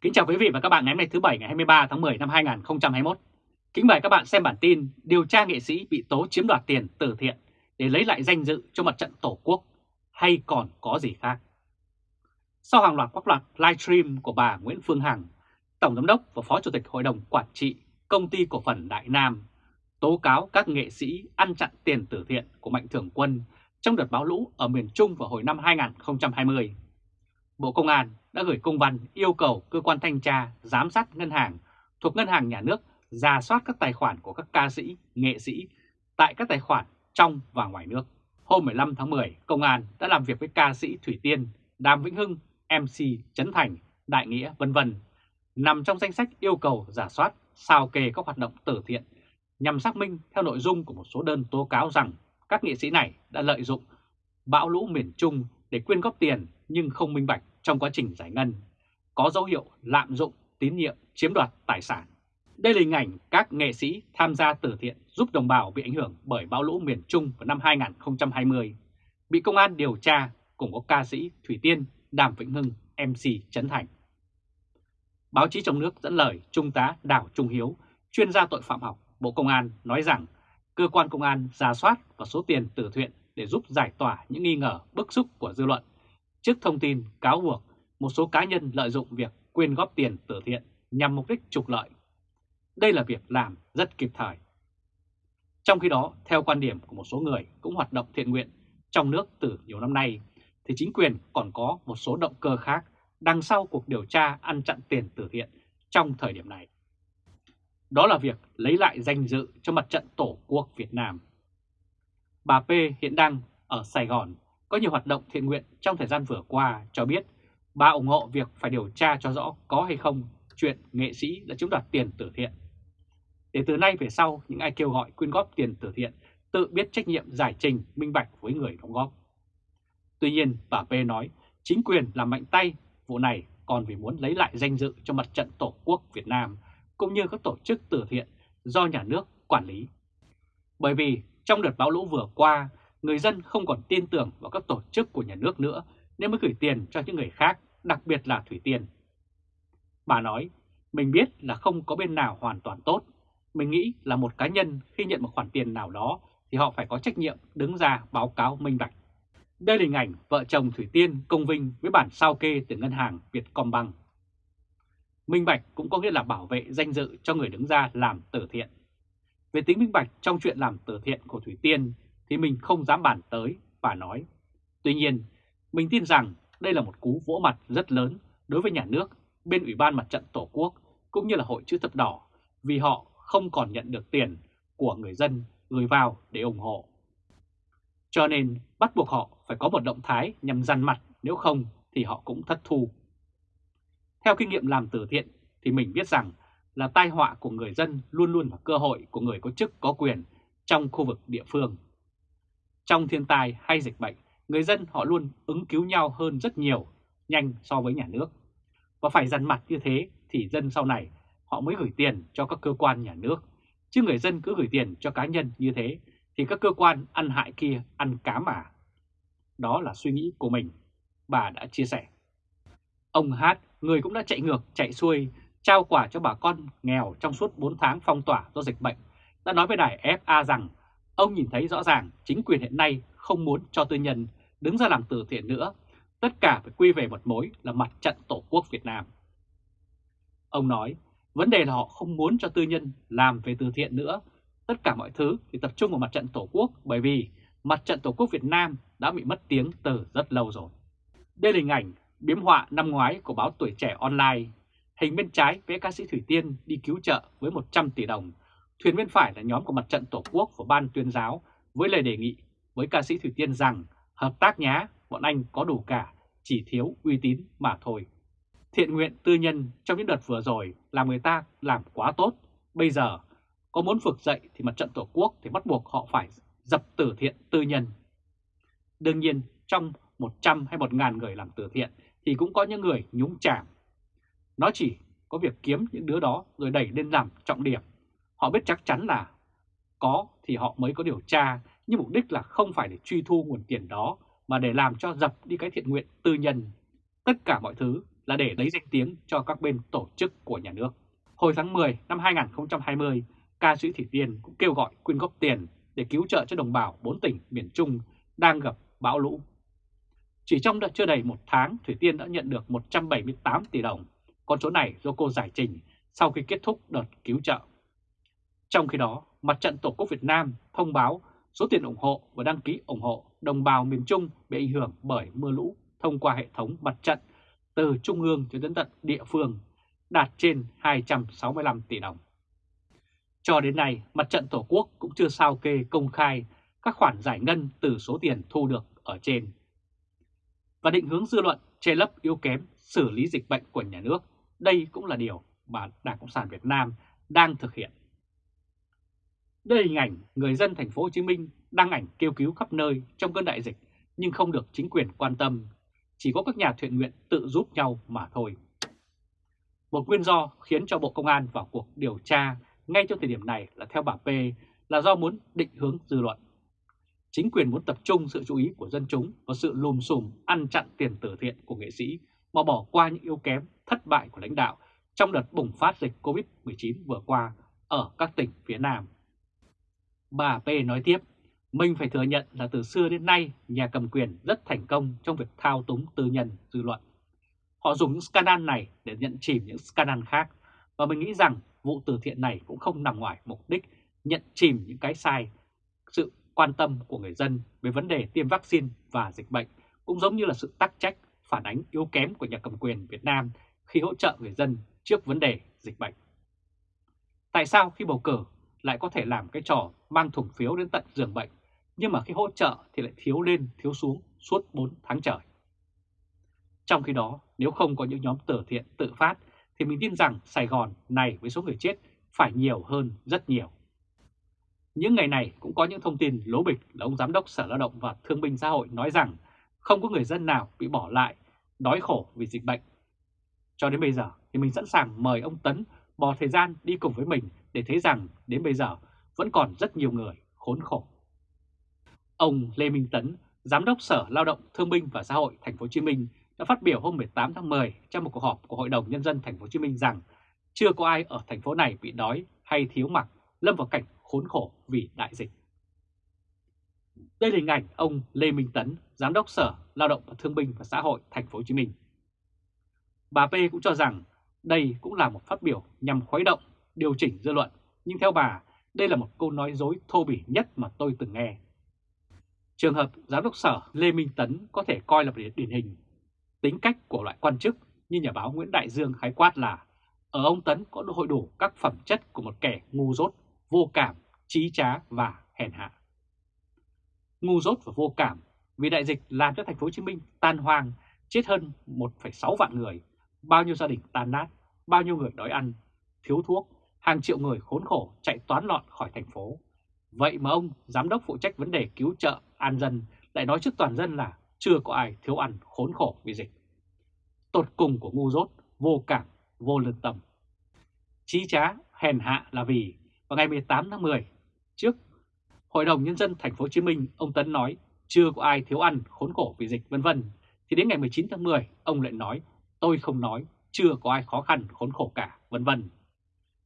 Kính chào quý vị và các bạn ngày hôm nay thứ Bảy ngày 23 tháng 10 năm 2021. Kính mời các bạn xem bản tin điều tra nghệ sĩ bị tố chiếm đoạt tiền từ thiện để lấy lại danh dự cho mặt trận Tổ quốc hay còn có gì khác. Sau hàng loạt các loạt livestream của bà Nguyễn Phương Hằng, Tổng Giám đốc và Phó Chủ tịch Hội đồng Quản trị Công ty Cổ phần Đại Nam tố cáo các nghệ sĩ ăn chặn tiền từ thiện của Mạnh Thường Quân trong đợt báo lũ ở miền Trung vào hồi năm 2020. Bộ Công an đã gửi công văn yêu cầu cơ quan thanh tra giám sát ngân hàng thuộc ngân hàng nhà nước ra soát các tài khoản của các ca sĩ, nghệ sĩ tại các tài khoản trong và ngoài nước. Hôm 15 tháng 10, Công an đã làm việc với ca sĩ Thủy Tiên, Đàm Vĩnh Hưng, MC Trấn Thành, Đại Nghĩa vân vân nằm trong danh sách yêu cầu giả soát sao kê các hoạt động từ thiện nhằm xác minh theo nội dung của một số đơn tố cáo rằng các nghệ sĩ này đã lợi dụng bão lũ miền Trung để quyên góp tiền nhưng không minh bạch trong quá trình giải ngân, có dấu hiệu lạm dụng tín nhiệm chiếm đoạt tài sản. Đây là hình ảnh các nghệ sĩ tham gia từ thiện giúp đồng bào bị ảnh hưởng bởi bão lũ miền Trung vào năm 2020, bị công an điều tra cùng có ca sĩ Thủy Tiên, Đàm Vĩnh Hưng, MC Trấn Thành. Báo chí trong nước dẫn lời Trung tá Đào Trung Hiếu, chuyên gia tội phạm học Bộ Công an nói rằng cơ quan công an ra soát và số tiền từ thiện để giúp giải tỏa những nghi ngờ bức xúc của dư luận trước thông tin cáo buộc một số cá nhân lợi dụng việc quyên góp tiền từ thiện nhằm mục đích trục lợi. Đây là việc làm rất kịp thời. Trong khi đó, theo quan điểm của một số người cũng hoạt động thiện nguyện trong nước từ nhiều năm nay, thì chính quyền còn có một số động cơ khác đằng sau cuộc điều tra ăn chặn tiền từ thiện trong thời điểm này. Đó là việc lấy lại danh dự cho mặt trận Tổ quốc Việt Nam. Bà P hiện đang ở Sài Gòn có nhiều hoạt động thiện nguyện trong thời gian vừa qua cho biết bà ủng hộ việc phải điều tra cho rõ có hay không chuyện nghệ sĩ đã chiếm đoạt tiền từ thiện. Để từ nay về sau, những ai kêu gọi quyên góp tiền từ thiện tự biết trách nhiệm giải trình minh bạch với người đóng góp. Tuy nhiên, bà P nói chính quyền làm mạnh tay vụ này còn vì muốn lấy lại danh dự cho mặt trận Tổ quốc Việt Nam cũng như các tổ chức từ thiện do nhà nước quản lý. Bởi vì trong đợt bão lũ vừa qua, người dân không còn tin tưởng vào các tổ chức của nhà nước nữa nên mới gửi tiền cho những người khác, đặc biệt là Thủy Tiên. Bà nói, mình biết là không có bên nào hoàn toàn tốt. Mình nghĩ là một cá nhân khi nhận một khoản tiền nào đó thì họ phải có trách nhiệm đứng ra báo cáo minh bạch. Đây là hình ảnh vợ chồng Thủy Tiên công vinh với bản sao kê từ ngân hàng Vietcombank. Minh bạch cũng có nghĩa là bảo vệ danh dự cho người đứng ra làm từ thiện. Về tính minh bạch trong chuyện làm từ thiện của Thủy Tiên thì mình không dám bàn tới và nói. Tuy nhiên, mình tin rằng đây là một cú vỗ mặt rất lớn đối với nhà nước, bên Ủy ban Mặt trận Tổ quốc cũng như là Hội chữ thập đỏ vì họ không còn nhận được tiền của người dân gửi vào để ủng hộ. Cho nên bắt buộc họ phải có một động thái nhằm dằn mặt nếu không thì họ cũng thất thu. Theo kinh nghiệm làm từ thiện thì mình biết rằng là tai họa của người dân luôn luôn là cơ hội của người có chức có quyền trong khu vực địa phương. Trong thiên tai hay dịch bệnh, người dân họ luôn ứng cứu nhau hơn rất nhiều, nhanh so với nhà nước. Và phải dằn mặt như thế thì dân sau này họ mới gửi tiền cho các cơ quan nhà nước. Chứ người dân cứ gửi tiền cho cá nhân như thế thì các cơ quan ăn hại kia ăn cá mà. Đó là suy nghĩ của mình, bà đã chia sẻ. Ông Hát, người cũng đã chạy ngược, chạy xuôi, trao quả cho bà con nghèo trong suốt 4 tháng phong tỏa do dịch bệnh, đã nói với đài FA rằng ông nhìn thấy rõ ràng chính quyền hiện nay không muốn cho tư nhân đứng ra làm từ thiện nữa, tất cả phải quy về một mối là mặt trận Tổ quốc Việt Nam. Ông nói, vấn đề là họ không muốn cho tư nhân làm về từ thiện nữa, tất cả mọi thứ thì tập trung vào mặt trận Tổ quốc bởi vì mặt trận Tổ quốc Việt Nam đã bị mất tiếng từ rất lâu rồi. Đây là hình ảnh biếm họa năm ngoái của báo Tuổi Trẻ Online. Hình bên trái vẽ ca sĩ Thủy Tiên đi cứu trợ với 100 tỷ đồng. Thuyền bên phải là nhóm của mặt trận Tổ quốc và Ban tuyên giáo với lời đề nghị với ca sĩ Thủy Tiên rằng hợp tác nhá, bọn anh có đủ cả, chỉ thiếu uy tín mà thôi. Thiện nguyện tư nhân trong những đợt vừa rồi làm người ta làm quá tốt. Bây giờ có muốn vực dậy thì mặt trận Tổ quốc thì bắt buộc họ phải dập từ thiện tư nhân. Đương nhiên trong 100 hay 1.000 người làm từ thiện thì cũng có những người nhúng chàm. Nó chỉ có việc kiếm những đứa đó rồi đẩy lên làm trọng điểm. Họ biết chắc chắn là có thì họ mới có điều tra, nhưng mục đích là không phải để truy thu nguồn tiền đó mà để làm cho dập đi cái thiện nguyện tư nhân. Tất cả mọi thứ là để lấy danh tiếng cho các bên tổ chức của nhà nước. Hồi tháng 10 năm 2020, ca sĩ Thủy Tiên cũng kêu gọi quyên góp tiền để cứu trợ cho đồng bào bốn tỉnh miền Trung đang gặp bão lũ. Chỉ trong chưa đầy một tháng, Thủy Tiên đã nhận được 178 tỷ đồng, con số này do cô giải trình sau khi kết thúc đợt cứu trợ. Trong khi đó, Mặt trận Tổ quốc Việt Nam thông báo số tiền ủng hộ và đăng ký ủng hộ đồng bào miền Trung bị ảnh hưởng bởi mưa lũ thông qua hệ thống mặt trận từ trung ương cho đến tận địa phương đạt trên 265 tỷ đồng. Cho đến nay, Mặt trận Tổ quốc cũng chưa sao kê công khai các khoản giải ngân từ số tiền thu được ở trên. Và định hướng dư luận che lấp yếu kém xử lý dịch bệnh của nhà nước, đây cũng là điều mà Đảng Cộng sản Việt Nam đang thực hiện. Đây là hình ảnh người dân thành phố Hồ Chí Minh đăng ảnh kêu cứu khắp nơi trong cơn đại dịch nhưng không được chính quyền quan tâm, chỉ có các nhà thiện nguyện tự giúp nhau mà thôi. Một nguyên do khiến cho Bộ Công an vào cuộc điều tra ngay trong thời điểm này là theo bà P là do muốn định hướng dư luận. Chính quyền muốn tập trung sự chú ý của dân chúng vào sự lùm xùm ăn chặn tiền từ thiện của nghệ sĩ mà bỏ qua những yếu kém thất bại của lãnh đạo trong đợt bùng phát dịch COVID-19 vừa qua ở các tỉnh phía Nam. Bà P nói tiếp, mình phải thừa nhận là từ xưa đến nay nhà cầm quyền rất thành công trong việc thao túng tư nhân dư luận. Họ dùng những scandal này để nhận chìm những scandal khác và mình nghĩ rằng vụ từ thiện này cũng không nằm ngoài mục đích nhận chìm những cái sai. Sự quan tâm của người dân về vấn đề tiêm vaccine và dịch bệnh cũng giống như là sự tắc trách phản ánh yếu kém của nhà cầm quyền Việt Nam khi hỗ trợ người dân trước vấn đề dịch bệnh. Tại sao khi bầu cử lại có thể làm cái trò mang thùng phiếu đến tận giường bệnh, nhưng mà khi hỗ trợ thì lại thiếu lên thiếu xuống suốt 4 tháng trời. Trong khi đó, nếu không có những nhóm từ thiện tự phát thì mình tin rằng Sài Gòn này với số người chết phải nhiều hơn rất nhiều. Những ngày này cũng có những thông tin lố bịch là ông Giám đốc Sở Lao động và Thương binh Xã hội nói rằng không có người dân nào bị bỏ lại, đói khổ vì dịch bệnh. Cho đến bây giờ thì mình sẵn sàng mời ông Tấn bỏ thời gian đi cùng với mình để thấy rằng đến bây giờ vẫn còn rất nhiều người khốn khổ. Ông Lê Minh Tấn, Giám đốc Sở Lao động Thương binh và Xã hội Thành phố Hồ Chí Minh đã phát biểu hôm 18 tháng 10 trong một cuộc họp của Hội đồng Nhân dân Thành phố Hồ Chí Minh rằng chưa có ai ở thành phố này bị đói hay thiếu mặc, lâm vào cảnh khốn khổ vì đại dịch. Đây là hình ảnh ông Lê Minh Tấn, Giám đốc Sở Lao động và Thương binh và Xã hội Thành phố Hồ Chí Minh. Bà P cũng cho rằng đây cũng là một phát biểu nhằm khuấy động, điều chỉnh dư luận, nhưng theo bà, đây là một câu nói dối thô bỉ nhất mà tôi từng nghe. Trường hợp Giám đốc Sở Lê Minh Tấn có thể coi là một điển hình tính cách của loại quan chức như nhà báo Nguyễn Đại Dương khái quát là ở ông Tấn có hội đủ các phẩm chất của một kẻ ngu dốt, vô cảm, trí trá và hèn hạ. Ngu dốt và vô cảm vì đại dịch làm cho thành phố Hồ Chí Minh tan hoang, chết hơn 1,6 vạn người, bao nhiêu gia đình tan nát, bao nhiêu người đói ăn, thiếu thuốc, hàng triệu người khốn khổ chạy toán lọn khỏi thành phố. Vậy mà ông, giám đốc phụ trách vấn đề cứu trợ an dân, lại nói trước toàn dân là chưa có ai thiếu ăn khốn khổ vì dịch. Tột cùng của ngu dốt, vô cảm, vô lương tâm. Chí trá, hèn hạ là vì vào ngày 18 tháng 10 trước Hội đồng Nhân dân Thành phố Hồ Chí Minh, ông Tấn nói chưa có ai thiếu ăn khốn khổ vì dịch vân vân. Thì đến ngày 19 tháng 10, ông lại nói tôi không nói chưa có ai khó khăn khốn khổ cả vân vân.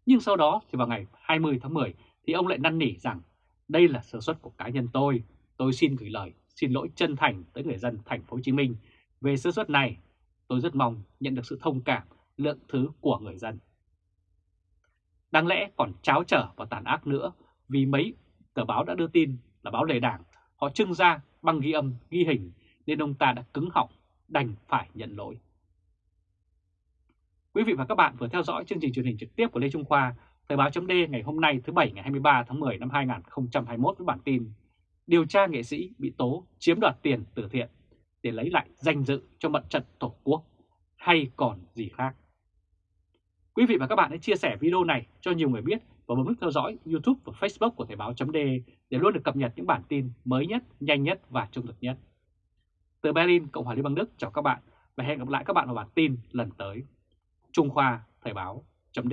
Nhưng sau đó thì vào ngày 20 tháng 10 thì ông lại năn nỉ rằng đây là sơ suất của cá nhân tôi, tôi xin gửi lời xin lỗi chân thành tới người dân thành phố Hồ Chí Minh về sơ suất này. Tôi rất mong nhận được sự thông cảm, lượng thứ của người dân. Đáng lẽ còn cháo trở và tàn ác nữa vì mấy tờ báo đã đưa tin là báo lề đảng, họ trưng ra băng ghi âm, ghi hình nên ông ta đã cứng họng, đành phải nhận lỗi. Quý vị và các bạn vừa theo dõi chương trình truyền hình trực tiếp của Lê Trung Khoa, Thời báo chấm ngày hôm nay thứ Bảy ngày 23 tháng 10 năm 2021 với bản tin Điều tra nghệ sĩ bị tố chiếm đoạt tiền từ thiện để lấy lại danh dự cho mặt trận Tổ quốc hay còn gì khác. Quý vị và các bạn hãy chia sẻ video này cho nhiều người biết và bấm nút theo dõi YouTube và Facebook của Thời báo chấm để luôn được cập nhật những bản tin mới nhất, nhanh nhất và trung thực nhất. Từ Berlin, Cộng hòa Liên bang Đức chào các bạn và hẹn gặp lại các bạn vào bản tin lần tới. Trung Khoa Thời báo chấm